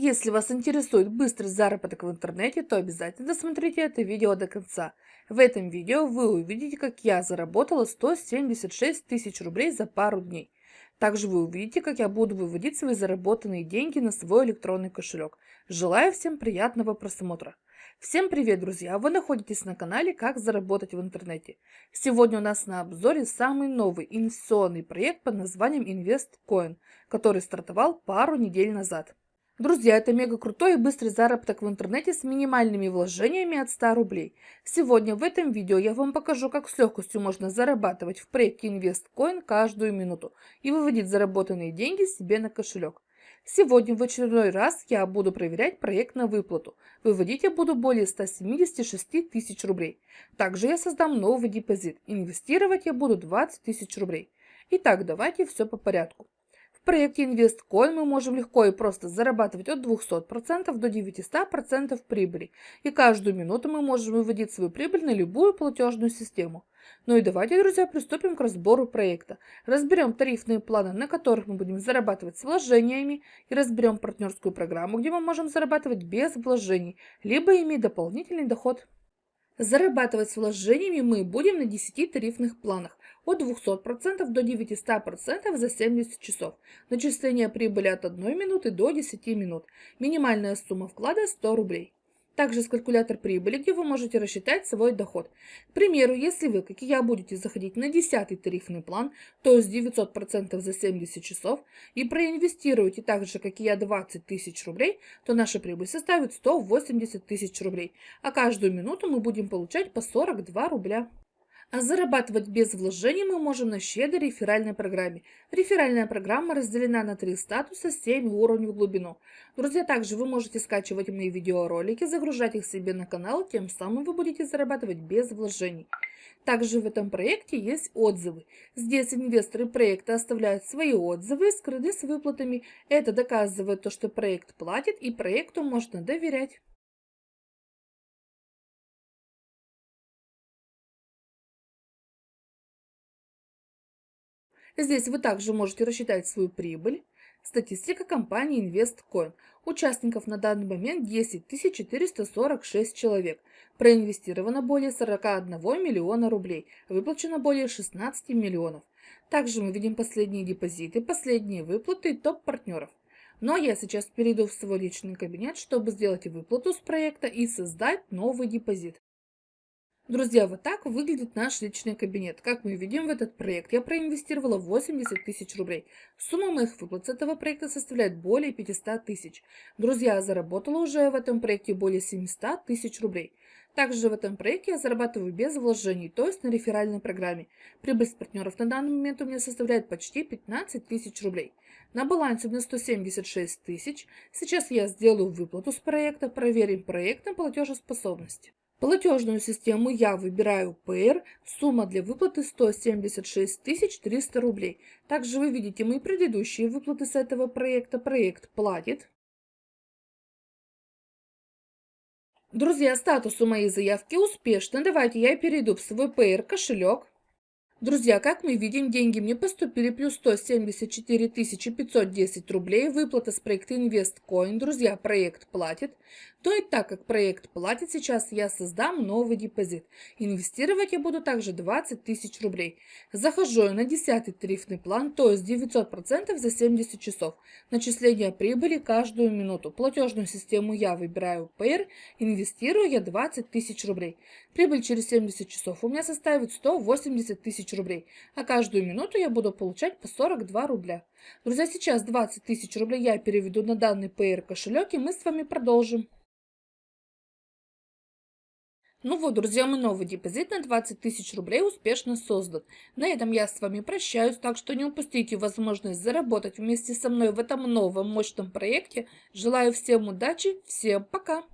Если вас интересует быстрый заработок в интернете, то обязательно досмотрите это видео до конца. В этом видео вы увидите, как я заработала 176 тысяч рублей за пару дней. Также вы увидите, как я буду выводить свои заработанные деньги на свой электронный кошелек. Желаю всем приятного просмотра. Всем привет, друзья! Вы находитесь на канале «Как заработать в интернете». Сегодня у нас на обзоре самый новый инвестиционный проект под названием InvestCoin, который стартовал пару недель назад. Друзья, это мега крутой и быстрый заработок в интернете с минимальными вложениями от 100 рублей. Сегодня в этом видео я вам покажу, как с легкостью можно зарабатывать в проекте InvestCoin каждую минуту и выводить заработанные деньги себе на кошелек. Сегодня в очередной раз я буду проверять проект на выплату. Выводить я буду более 176 тысяч рублей. Также я создам новый депозит. Инвестировать я буду 20 тысяч рублей. Итак, давайте все по порядку проекте InvestCoin мы можем легко и просто зарабатывать от 200% до 900% прибыли. И каждую минуту мы можем выводить свою прибыль на любую платежную систему. Ну и давайте, друзья, приступим к разбору проекта. Разберем тарифные планы, на которых мы будем зарабатывать с вложениями, и разберем партнерскую программу, где мы можем зарабатывать без вложений, либо иметь дополнительный доход. Зарабатывать с вложениями мы будем на 10 тарифных планах от 200% до 900% за 70 часов. Начисление прибыли от 1 минуты до 10 минут. Минимальная сумма вклада 100 рублей. Также есть калькулятор прибыли, где вы можете рассчитать свой доход. К примеру, если вы, как и я, будете заходить на 10 тарифный план, то есть 900% за 70 часов, и проинвестируете так же, как и я, 20 тысяч рублей, то наша прибыль составит 180 тысяч рублей, а каждую минуту мы будем получать по 42 рубля. А зарабатывать без вложений мы можем на щедрой реферальной программе. Реферальная программа разделена на три статуса, 7 уровней в глубину. Друзья, также вы можете скачивать мои видеоролики, загружать их себе на канал, тем самым вы будете зарабатывать без вложений. Также в этом проекте есть отзывы. Здесь инвесторы проекта оставляют свои отзывы, скрыты с выплатами. Это доказывает то, что проект платит и проекту можно доверять. Здесь вы также можете рассчитать свою прибыль. Статистика компании InvestCoin. Участников на данный момент 10 446 человек. Проинвестировано более 41 миллиона рублей. Выплачено более 16 миллионов. Также мы видим последние депозиты, последние выплаты и топ-партнеров. Но я сейчас перейду в свой личный кабинет, чтобы сделать выплату с проекта и создать новый депозит. Друзья, вот так выглядит наш личный кабинет. Как мы видим в этот проект, я проинвестировала 80 тысяч рублей. Сумма моих выплат с этого проекта составляет более 500 тысяч. Друзья, я заработала уже в этом проекте более 700 тысяч рублей. Также в этом проекте я зарабатываю без вложений, то есть на реферальной программе. Прибыль с партнеров на данный момент у меня составляет почти 15 тысяч рублей. На балансе у меня 176 тысяч. Сейчас я сделаю выплату с проекта, проверим проект на платежеспособность. Платежную систему я выбираю PR, сумма для выплаты 176 300 рублей. Также вы видите мои предыдущие выплаты с этого проекта. Проект платит. Друзья, статус у моей заявки успешно. Давайте я перейду в свой PR кошелек. Друзья, как мы видим, деньги мне поступили плюс 174 510 рублей. Выплата с проекта InvestCoin. Друзья, проект платит. То и так как проект платит, сейчас я создам новый депозит. Инвестировать я буду также 20 тысяч рублей. Захожу я на 10 тарифный план, то есть 900% за 70 часов. Начисление прибыли каждую минуту. Платежную систему я выбираю PR. Инвестирую я 20 тысяч рублей. Прибыль через 70 часов у меня составит 180 тысяч тысяч рублей, а каждую минуту я буду получать по 42 рубля. Друзья, сейчас 20 тысяч рублей я переведу на данный PR кошелек, и мы с вами продолжим. Ну вот, друзья, мой новый депозит на 20 тысяч рублей успешно создан. На этом я с вами прощаюсь, так что не упустите возможность заработать вместе со мной в этом новом мощном проекте. Желаю всем удачи, всем пока!